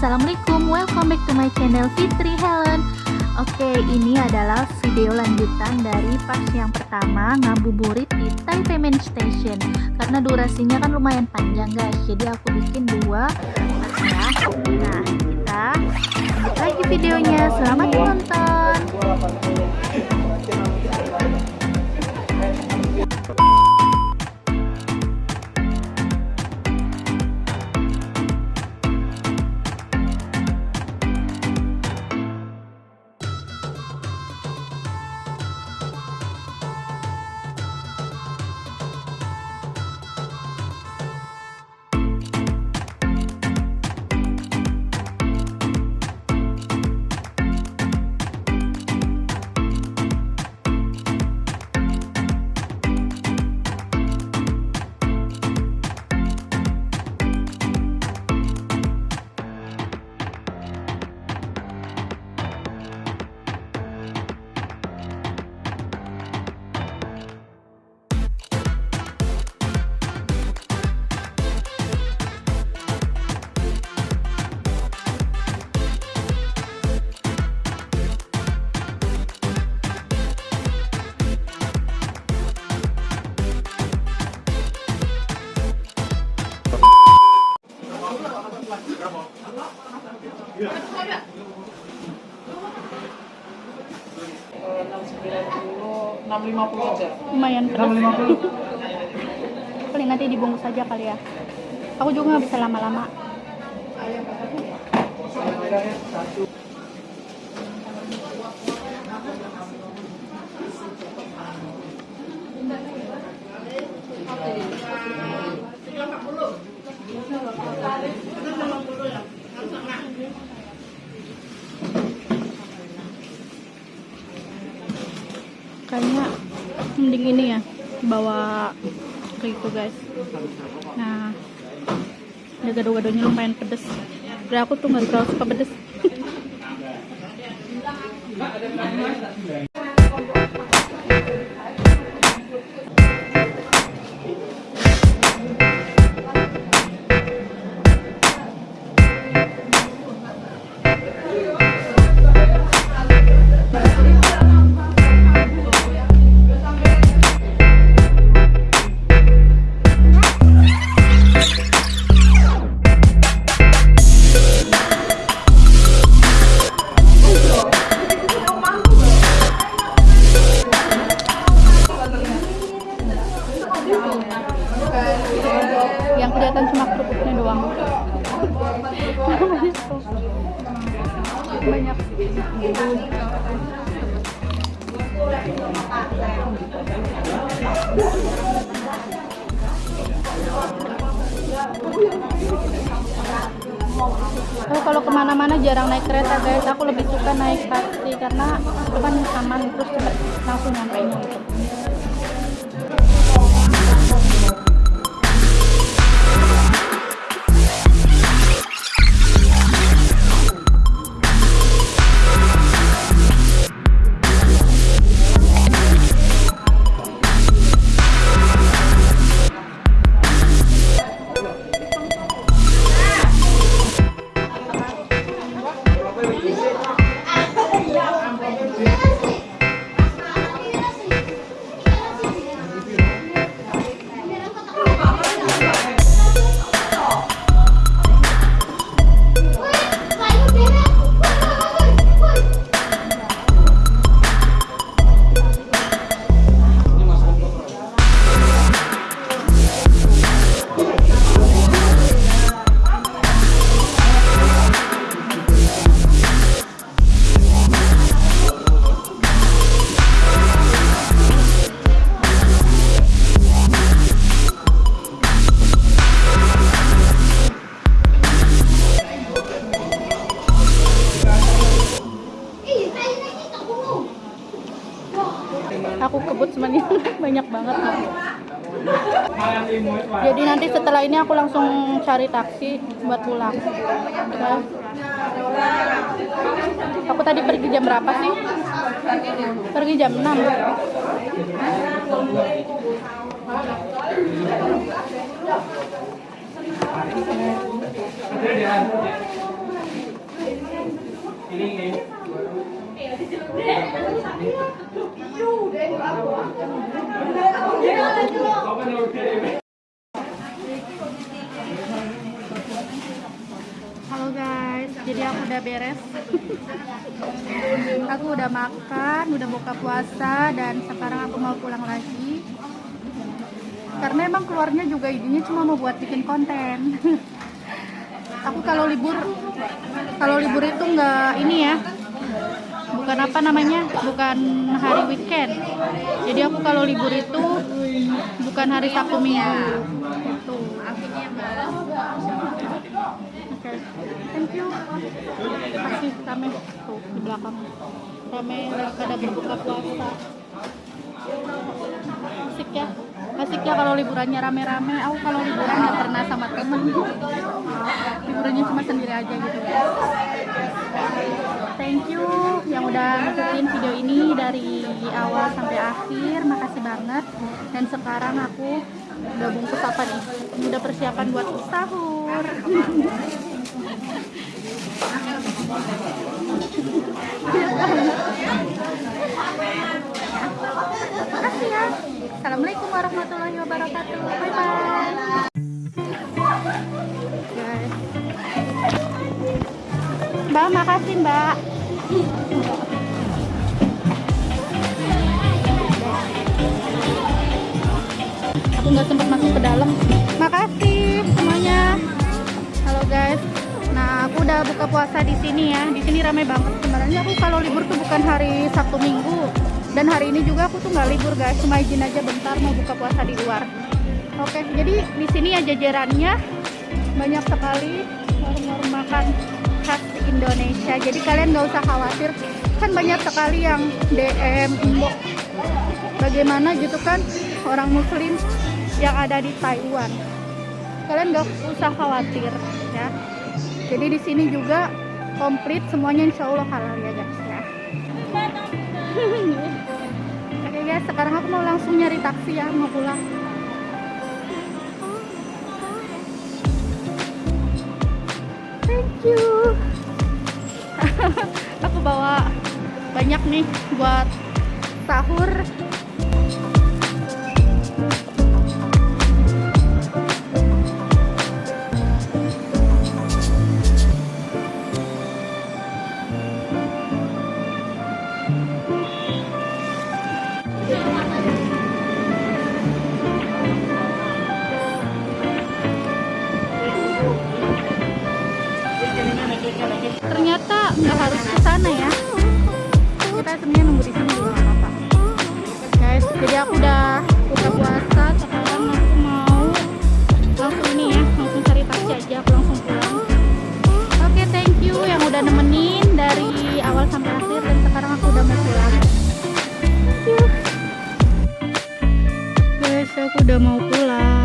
Assalamualaikum, welcome back to my channel Fitri Helen. Oke, ini adalah video lanjutan dari pas yang pertama ngabuburit di Taipei Main Station. Karena durasinya kan lumayan panjang guys, jadi aku bikin dua. Nah, kita lanjut lagi videonya, selamat menonton enam lima puluh aja Lumayan enam lima puluh. Paling nanti dibungkus aja kali ya. Aku juga nggak bisa lama-lama. Kayaknya mending ini ya bawa kayak gitu guys. Nah ada gado-gadonya lumayan pedes. Tapi aku tuh nggak terlalu suka pedes kan aman terus langsung nyampe nya gitu jadi nanti setelah ini aku langsung cari taksi buat pulang. Oke. aku tadi pergi jam berapa sih? Pergi jam 6 Halo guys, jadi aku udah beres. aku udah makan, udah buka puasa dan sekarang aku mau pulang lagi. Karena emang keluarnya juga idenya cuma mau buat bikin konten. aku kalau libur kalau libur itu nggak ini ya. Bukan apa namanya? Bukan hari weekend. Jadi aku kalau libur itu bukan hari Sabtu Minggu. Itu. Oke, thank you. Masih rame tuh di belakang. Rame pada berbuka puasa. Asik ya. Asik ya kalau liburannya rame-rame. Aku kalau liburan nggak pernah sama temen. Liburannya cuma sendiri aja gitu. Thank you yang udah ngikutin video ini dari awal sampai akhir. Makasih banget. Dan sekarang aku udah bungkus apa nih? Udah persiapan buat sahur. Makasih ya. Assalamualaikum warahmatullahi wabarakatuh. Bye bye. Mbak, makasih Mbak. Aku nggak sempat masuk ke dalam. Makasih semuanya. Halo guys. Nah, aku udah buka puasa di sini ya. Di sini ramai banget. Sebenarnya aku kalau libur tuh bukan hari Sabtu Minggu. Dan hari ini juga aku tuh nggak libur guys. Cuma izin aja bentar mau buka puasa di luar. Oke, jadi di sini ya jajarannya banyak sekali warung-warung makan Indonesia. Jadi kalian nggak usah khawatir. Kan banyak sekali yang DM, inbox. Bagaimana gitu kan orang Muslim yang ada di Taiwan. Kalian nggak usah khawatir ya. Jadi di sini juga komplit semuanya insya Allah halal ya guys ya. Oke guys, sekarang aku mau langsung nyari taksi ya, mau pulang. Bawa banyak nih buat sahur. Ternyata nggak harus ke sana ya. Kita sebenarnya nunggu di sini juga apa-apa. Guys, jadi aku udah buka puasa. Sekarang aku mau langsung ini ya, langsung cari taksi aja. Aku langsung pulang. Oke, thank you yang udah nemenin dari awal sampai akhir dan sekarang aku udah mau pulang. Thank you. Guys, aku udah mau pulang.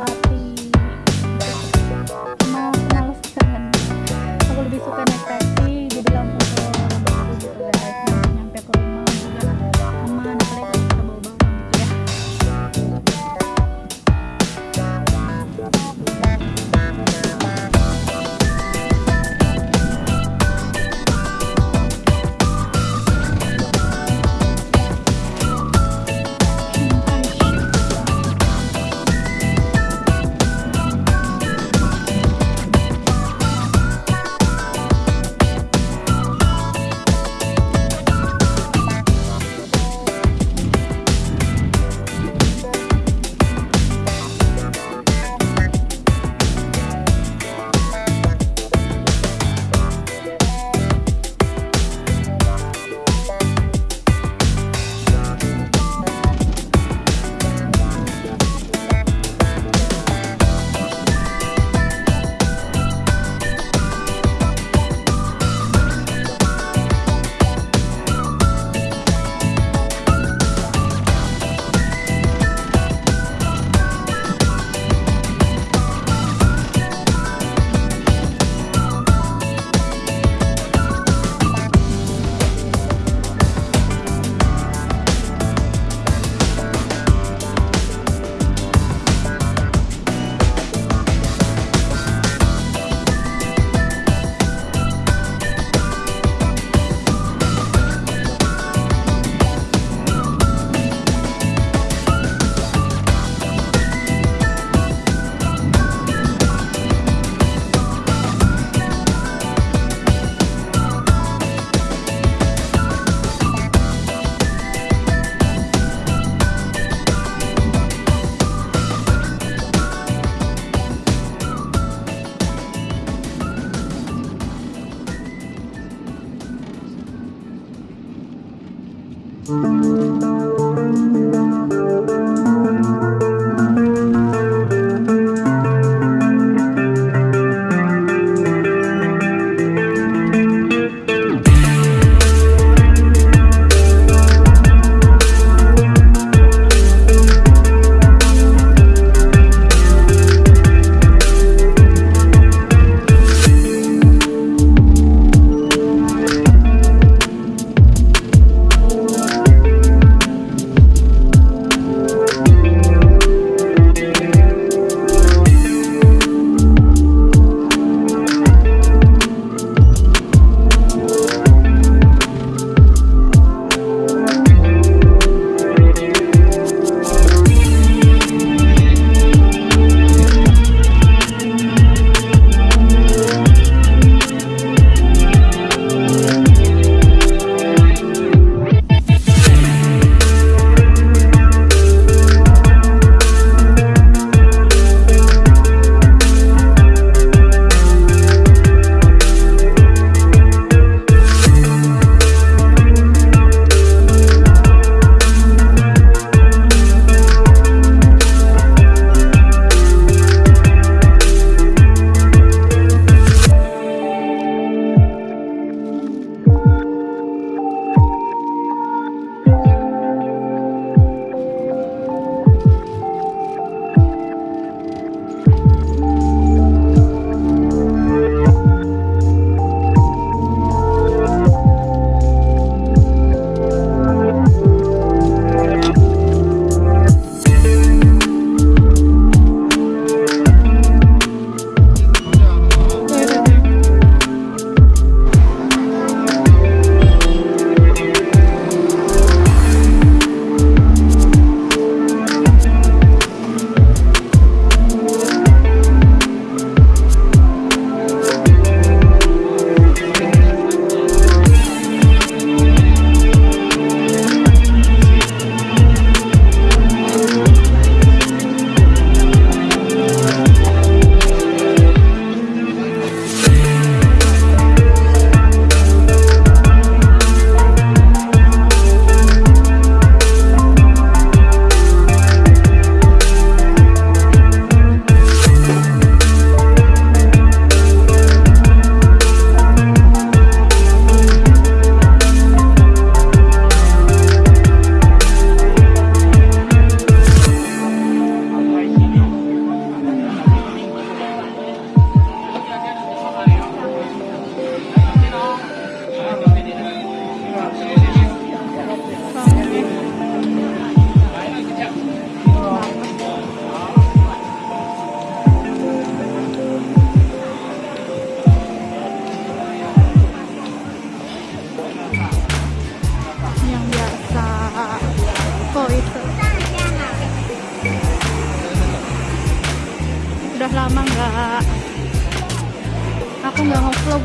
males males banget. Aku lebih suka naik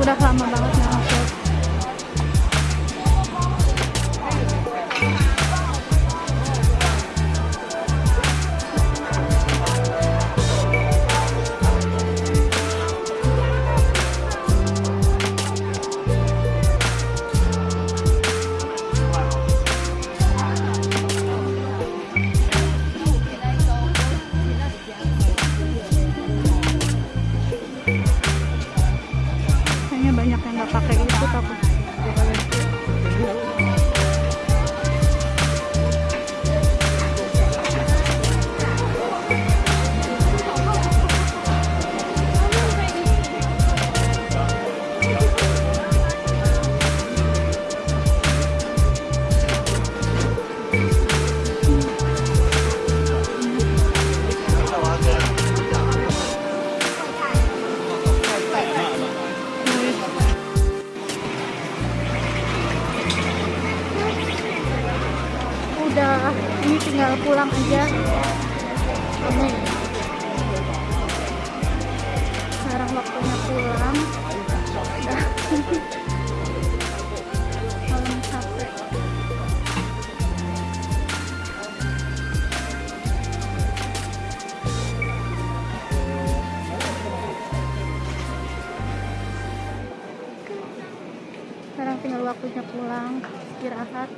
udah lama banget udah ini tinggal pulang aja. Ini sekarang waktunya pulang. Udah malam capek. Sekarang tinggal waktunya pulang istirahat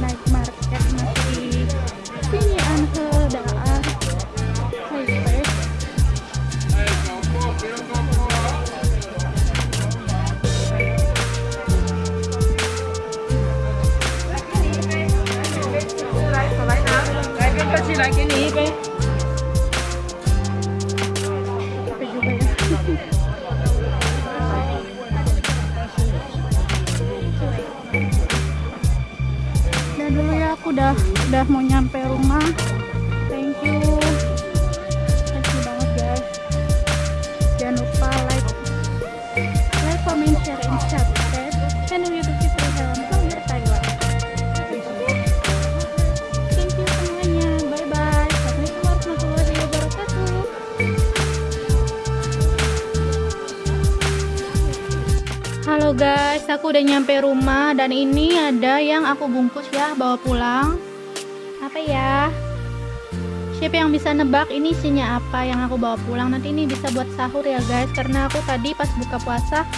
Night Market channel youtube Fitri Helm Vlogger Taiwan thank you semuanya. Bye bye assalamualaikum warahmatullahi wabarakatuh. Halo guys, aku udah nyampe rumah dan ini ada yang aku bungkus ya bawa pulang. Apa ya? Siapa yang bisa nebak ini isinya apa yang aku bawa pulang? Nanti ini bisa buat sahur ya guys, karena aku tadi pas buka puasa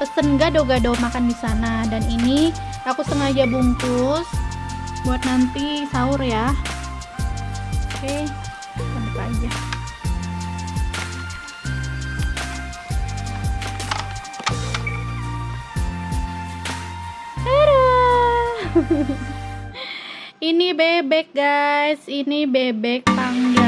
pesen gado-gado makan di sana dan ini aku sengaja bungkus buat nanti sahur ya. Oke, kita buka aja. Ini bebek guys, ini bebek panggang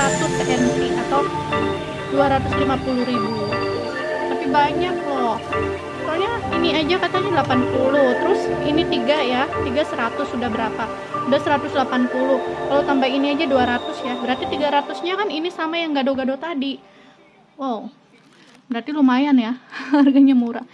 200 PNP atau 250 ribu. Tapi banyak loh. Soalnya ini aja katanya 80 terus ini tiga ya tiga 100 sudah berapa? Udah 180 kalau tambah ini aja 200 ya. Berarti 300 nya kan ini sama yang gado-gado tadi. Wow. Berarti lumayan ya harganya murah.